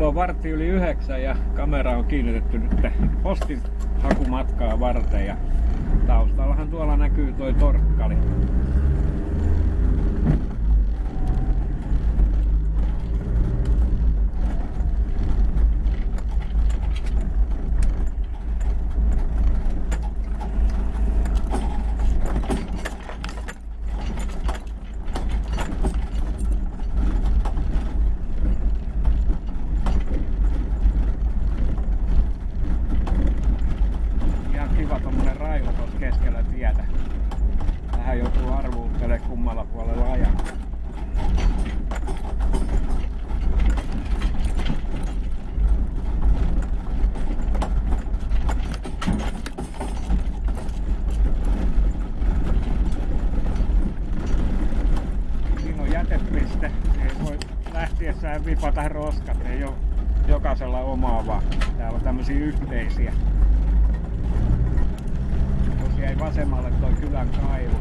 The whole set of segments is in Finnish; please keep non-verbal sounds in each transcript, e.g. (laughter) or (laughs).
Kello on vartti yli yhdeksän ja kamera on kiinnitetty nyt postin hakumatkaa varten ja taustallahan tuolla näkyy toi torkkali. Ihan kiva tommonen raivo tuossa keskellä tietä. Tähän joutuu arvuuttelemaan kummalla puolella ajan. Siinä on jätepiste. Ei voi lähtiessään vipata roskat. Ei ole jokaisella omaa vaan. Täällä on tämmösiä yhteisiä. Tuossa jäi vasemmalle toi kylän kaivo.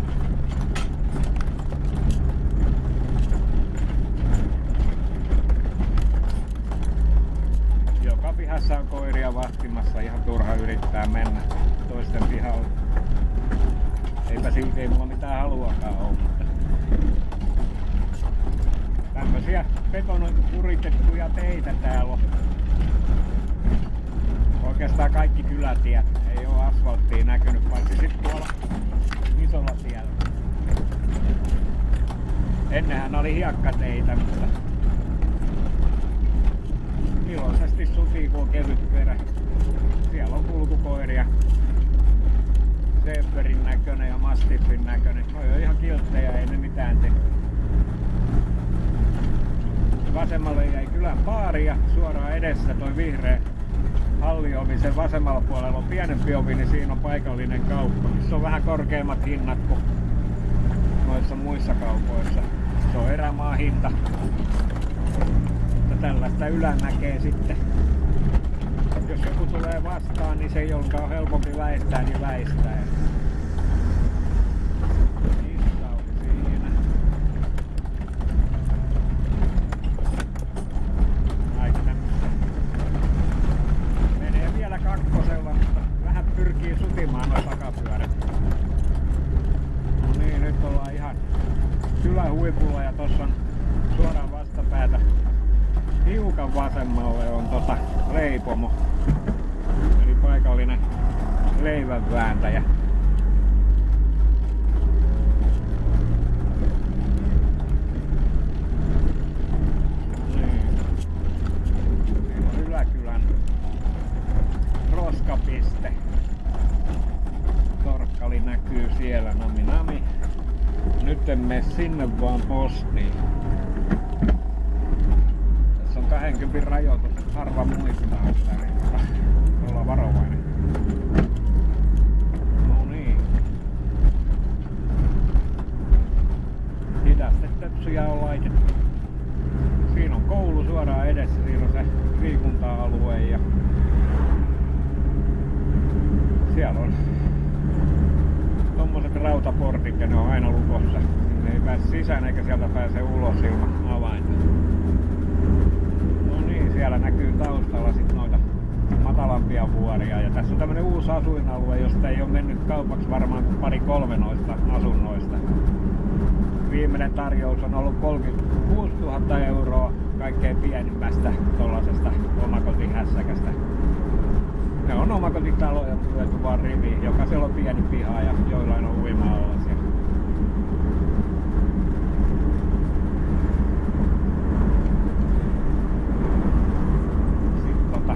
Joka pihassa on koiria vahtimassa, ihan turha yrittää mennä toisten pihalle. Eipä siitä ei mulla mitään haluakaan ole, mutta tämmösiä betonoitu kuritettuja teitä täällä on. Oikeastaan kaikki kylätiet ei ole asfalttia näkynyt, paitsi sitten tuolla isolla tiellä. Ennenhän oli hiekkateitä, mutta iloisesti sutii, kun on kevyt perä. Siellä on kulkukoiria. Seeperin näköinen ja Mastiffin näköinen. Noi on ihan kilttejä, ei ne mitään tee. Vasemmalle jäi kylän baari ja suoraan edessä toi vihreä halliovi. Sen vasemmalla puolella on pienempi ovi, niin siinä on paikallinen kauppa, missä on vähän korkeammat hinnat kuin noissa muissa kaupoissa. Se on erämaa hinta. Mutta tällaista näkee sitten. Jos joku tulee vastaan, niin se, jonka on helpompi väistää, niin väistää. Kissa oli siinä. Aika tämmöistä Menee vielä kakkosella, mutta vähän pyrkii sutimaan noin takapyörät. No niin, nyt ollaan ihan kylän huipulla ja tossa on suoraan vastapäätä hiukan vasemmalle on tota leipomo. Eli paikallinen leivänvääntäjä. Niin. Roskapiste. Nami nami. Nyt en mene sinne vaan postiin. Tässä on 20 rajoitus, harva muistaa sitä, niin olla varovainen. No niin. Hidastetepsuja on laitettu. Siinä on koulu suoraan edessä, siinä on se liikunta-alue ja siellä on tommoset rautaportit ja ne on aina lukossa. Ne ei pääse sisään eikä sieltä pääse ulos ilman avainta. Siellä näkyy taustalla sit noita matalampia vuoria. Ja tässä on tämmönen uusi asuinalue, josta ei ole mennyt kaupaksi varmaan kuin pari kolme noista asunnoista. Viimeinen tarjous on ollut 36 000 euroa kaikkein pienimmästä tollasesta omakotihässäkästä. Ne on omakotitaloja lyöty vaan riviin. Jokaisella on pieni piha ja joillain on uima-allas. ja Sitten tota,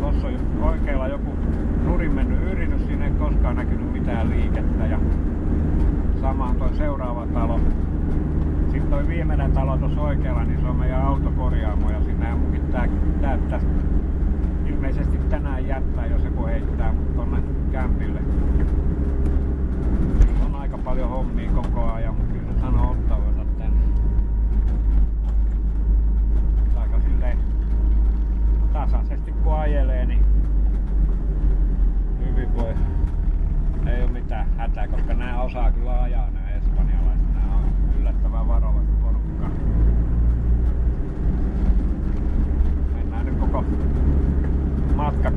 tossa on oikealla joku nurin mennyt yritys, siinä ei koskaan näkynyt mitään liikettä ja sama on toi seuraava talo. Sitten toi viimeinen talo tuossa oikealla, niin se on meidän autokorjaamo ja sinne munkin tää, täyttäisi ilmeisesti tänään jättää, jos joku heittää mut tonne kämpille. On aika paljon hommia koko ajan, mutta kyllä se sanoo ottavansa tänne. Aika silleen tasaisesti kun ajelee, niin hyvin voi. Ei ole mitään hätää, koska nämä osaa kyllä ajaa nämä espanjalaiset. Nämä on yllättävän varovasti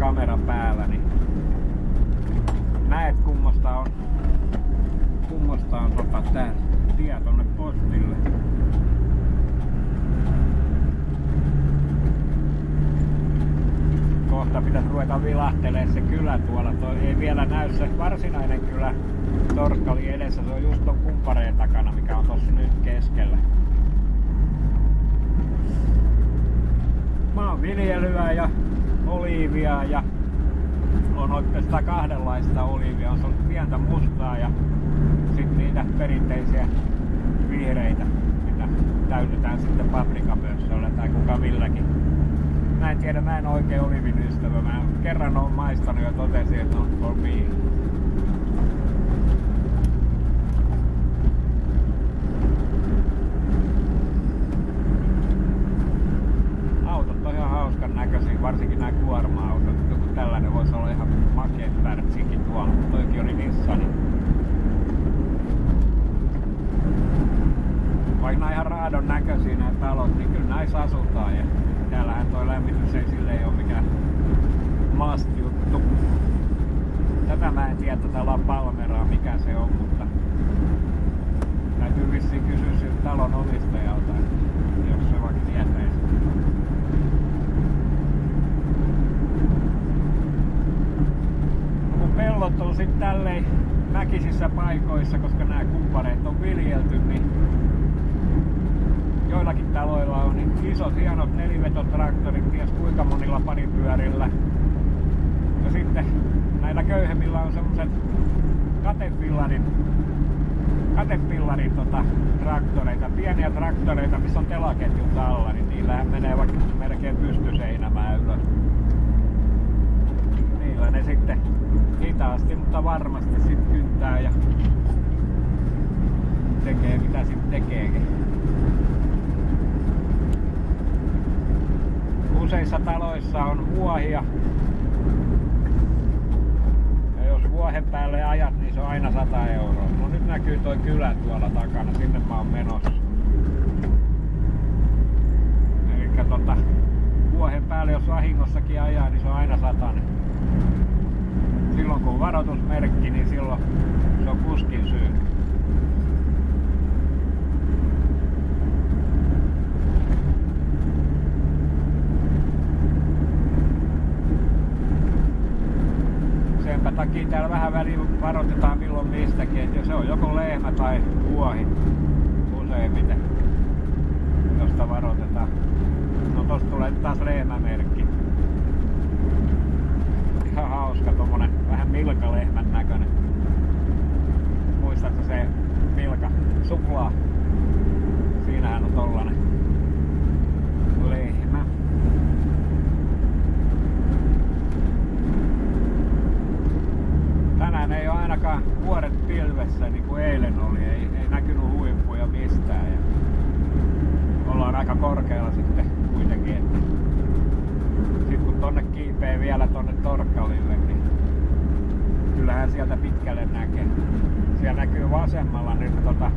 kamera päällä, niin näet kummosta on, kummosta on tota, tää tie tonne postille. Kohta pitäisi ruveta vilahtelee se kylä tuolla. Toi ei vielä näy se varsinainen kylä Torskali edessä. Se on just ton kumpareen takana, mikä on tossa nyt keskellä. maanviljelyä ja oliivia ja on oikeastaan kahdenlaista oliivia. On ollut pientä mustaa ja sitten niitä perinteisiä vihreitä, mitä täytetään sitten paprikamössöllä tai kuka milläkin. Mä en tiedä, mä en oikein olivin ystävä. Mä kerran oon maistanut ja totesin, että on for me. autot on ihan hauskan näköisiä, varsinkin nämä kuorma-autot. Joku tällainen voisi olla ihan makea pärtsinkin tuolla, mutta toikin oli Nissani. Vaikka nämä ihan raadon näköisiä nämä talot, niin kyllä näissä asutaan. Ja täällähän toi lämmitys ei silleen ole mikään must juttu. Tätä mä en tiedä, tätä La Palmeraa, mikä se on, mutta täytyy vissiin kysyä siltä talon omistajalta, jos se vaikka tietäisi. No kun pellot on sitten tälleen mäkisissä paikoissa, koska nämä kumppaneet on viljelty, niin joillakin taloilla on niin isot hienot nelivetotraktorit, ties kuinka monilla paripyörillä. Ja sitten näillä köyhemmillä on semmoset katepillarin, katepillarin tota, traktoreita, pieniä traktoreita, missä on telaketjut alla, niin niillähän menee vaikka melkein pystyseinämään ylös. Niillä ne sitten hitaasti, mutta varmasti sitten kyntää ja tekee mitä sitten tekeekin. Useissa taloissa on vuohia. Jos vuohen päälle ajat, niin se on aina 100 euroa. No nyt näkyy toi kylä tuolla takana, sinne mä oon menossa. Eli tota, vuohen päälle jos vahingossakin ajaa, niin se on aina satanen. Silloin kun on varoitusmerkki, niin silloin se on kuskin syy. Takia täällä vähän väliin varoitetaan milloin mistäkin, että se on joko lehmä tai vuohi useimmiten, josta varoitetaan. No tosta tulee taas lehmämerkki. Ihan hauska tommonen vähän milkalehmän näköinen. Muistatko se milka? Suklaa. Siinähän on tollanen lehmä. tänään ei ole ainakaan vuoret pilvessä niin kuin eilen oli. Ei, ei näkynyt huippuja mistään. Ja ollaan aika korkealla sitten kuitenkin. Että sitten kun tonne kiipee vielä tonne Torkkalille, niin kyllähän sieltä pitkälle näkee. Siellä näkyy vasemmalla nyt tota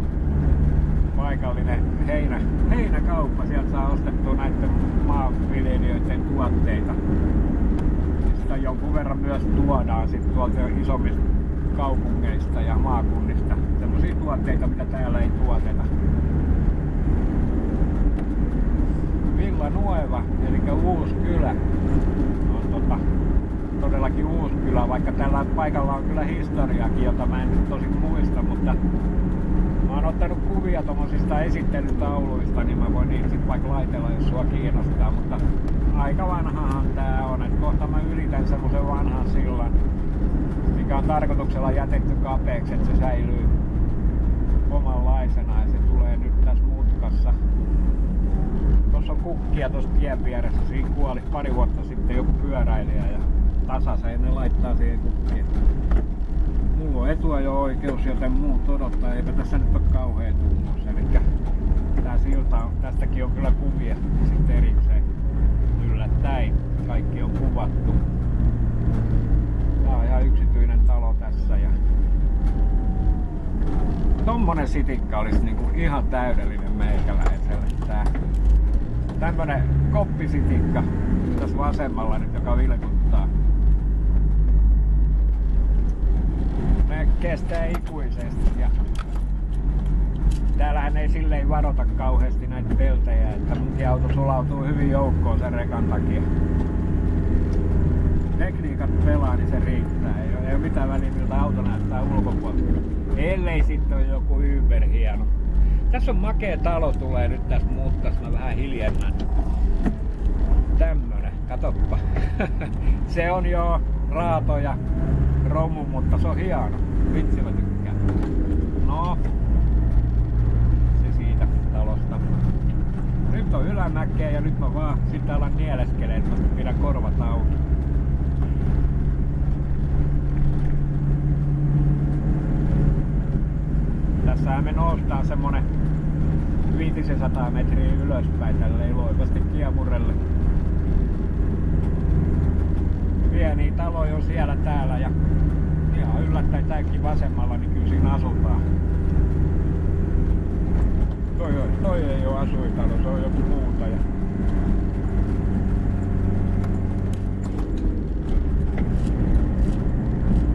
paikallinen heinä, heinäkauppa. Sieltä saa ostettua näiden maanviljelijöiden tuotteita sitä jonkun verran myös tuodaan sit tuolta isommista kaupungeista ja maakunnista. Sellaisia tuotteita, mitä täällä ei tuoteta. Villa Nueva, eli uusi kylä, on tota, todellakin uusi kylä, vaikka tällä paikalla on kyllä historiakin, jota mä en nyt tosin muista, mutta mä oon ottanut kuvia tuommoisista esittelytauluista, niin mä voin niitä sitten vaikka laitella, jos sua kiinnostaa, mutta aika vanhahan tää on, että kohta mä ylitän semmosen vanhan sillan, mikä on tarkoituksella jätetty kapeeksi, että se säilyy omanlaisena ja se tulee nyt tässä mutkassa. Tuossa on kukkia tuossa tien vieressä, siinä kuoli pari vuotta sitten joku pyöräilijä ja tasaseen ne laittaa siihen kukkiin. Mulla on etuajo-oikeus, joten muut odottaa, eipä tässä nyt ole kauhean tunnus. Eli tää silta on, tästäkin on kyllä kuvia sitten erikseen yllättäen. Kaikki on kuvattu. Tää on ihan yksityinen talo tässä ja tommonen sitikka olisi niinku ihan täydellinen meikäläiselle. Tää tämmönen koppisitikka tässä vasemmalla nyt, joka vilkuttaa. Kestää ikuisesti. Ja täällähän ei silleen varota kauheasti näitä peltejä, että munkin auto sulautuu hyvin joukkoon sen rekan takia. Tekniikat pelaa, niin se riittää. Ei ole, mitään väliä, miltä auto näyttää ulkopuolella. Ellei sitten ole joku hieno. Tässä on makea talo tulee nyt tässä muuttas, mä vähän hiljennän. Tämmönen, katoppa. (laughs) se on jo raato ja romu, mutta se on hieno. Vitsi mä tykkään. No, se siitä talosta. Nyt on ylämäkeä ja nyt mä vaan sitten alan nieleskelee, että mä pidän korvat auki. Tässähän me noustaan semmonen 500 metriä ylöspäin tälleen loivasti kiemurelle. Pieniä taloja on siellä täällä ja ihan yllättäen tääkin vasemmalla, niin kyllä siinä asutaan. Toi, toi ei ole asuintalo, se on joku muuta. Ja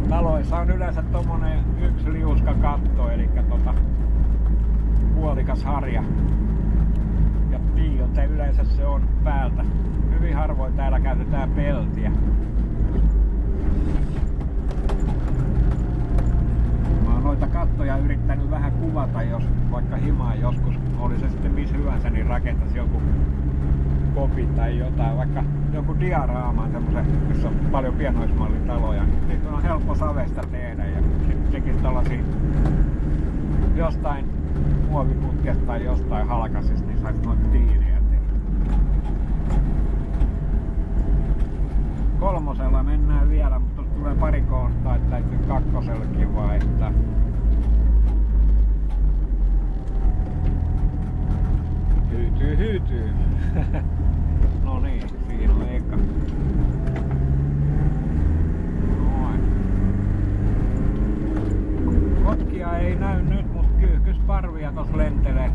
taloissa on yleensä tommonen yksi liuska katto, eli tota puolikas harja. Ja piiote yleensä se on päältä. Hyvin harvoin täällä käytetään peltiä. Mä oon noita kattoja yrittänyt vähän kuvata, jos vaikka himaa joskus, oli se sitten missä hyvänsä, niin rakentaisi joku kopi tai jotain, vaikka joku diaraamaan semmoisen, missä on paljon pienoismallitaloja, niin niitä on helppo savesta tehdä ja sitten tekisi tällaisia jostain muoviputkesta tai jostain halkasista, niin saisi noita tiiliä tehdä. Kolmosella mennään vielä, mutta tulee pari kohtaa, että täytyy kakkosellakin vaihtaa. Hyytyy, hyytyy. (laughs) no niin, siinä on eka. Noin. Kotkia ei näy nyt, mutta kyyhkysparvia tos lentelee.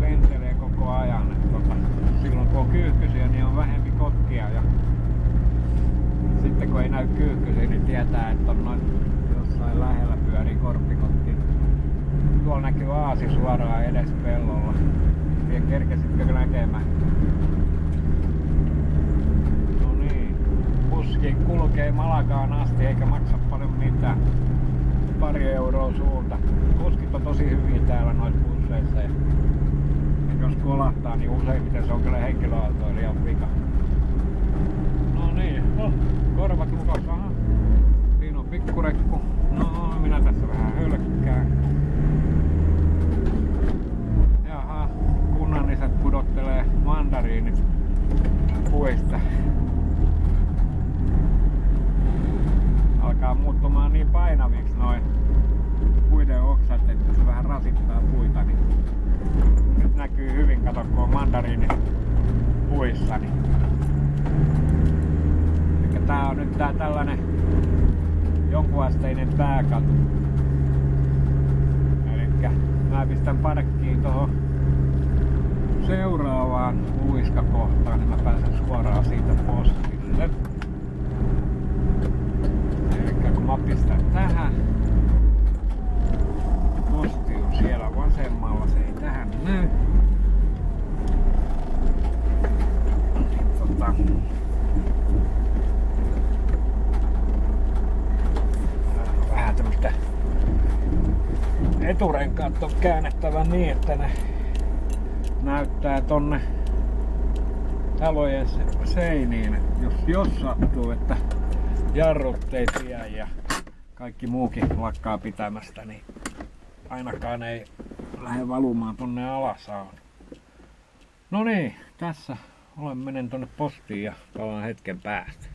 Lentelee koko ajan. Et tota, silloin kun on kyyhkysiä, niin on vähempi kotkia. Ja sitten kun ei näy kyyhkysiä, niin tietää, että on noin jossain lähellä pyörii korppikotti. Tuolla näkyy aasi suoraan edes pellolla. Tiedä kerkesitkö näkemään? No niin. Puski kulkee Malakaan asti eikä maksa paljon mitään. Pari euroa suunta. Kuskit on tosi hyvin täällä noissa busseissa. Ja jos kolahtaa, niin useimmiten se on kyllä henkilöautoilijan vika. No niin, oh, korvat lukossa. Aha. Siinä on pikkurekku. No, minä tässä vähän hölkkään. kunnalliset pudottelee mandariinit puista. Alkaa muuttumaan niin painaviksi noin puiden oksat, että se vähän rasittaa puita. Niin nyt näkyy hyvin, kato kun on mandariinit puissa. Niin. Eli tää on nyt tää tällainen jonkunasteinen pääkatu. Eli mä pistän parkkiin tuohon seuraavaan uiskakohtaan, niin mä pääsen suoraan siitä postille. Eli kun mä pistän tähän, posti on siellä vasemmalla, se ei tähän näy. Tota, vähän tämmöstä eturenkaat on käännettävä niin, että ne näyttää tonne talojen seiniin, jos, jos sattuu, että jarrut ei tie ja kaikki muukin lakkaa pitämästä, niin ainakaan ei lähde valumaan tonne alasaan. No niin, tässä olen menen tonne postiin ja palaan hetken päästä.